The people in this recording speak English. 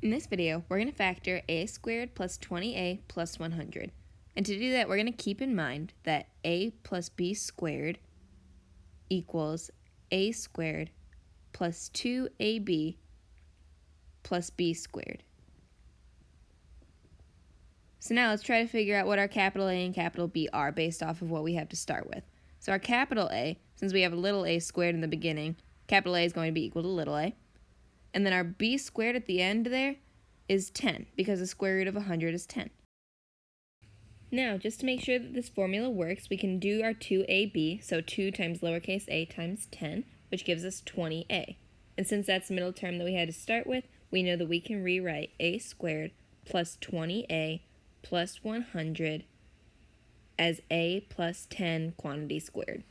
In this video, we're going to factor a squared plus 20a plus 100. And to do that, we're going to keep in mind that a plus b squared equals a squared plus 2ab plus b squared. So now let's try to figure out what our capital A and capital B are based off of what we have to start with. So our capital A, since we have a little a squared in the beginning, capital A is going to be equal to little a. And then our b squared at the end there is 10, because the square root of 100 is 10. Now, just to make sure that this formula works, we can do our 2ab, so 2 times lowercase a times 10, which gives us 20a. And since that's the middle term that we had to start with, we know that we can rewrite a squared plus 20a plus 100 as a plus 10 quantity squared.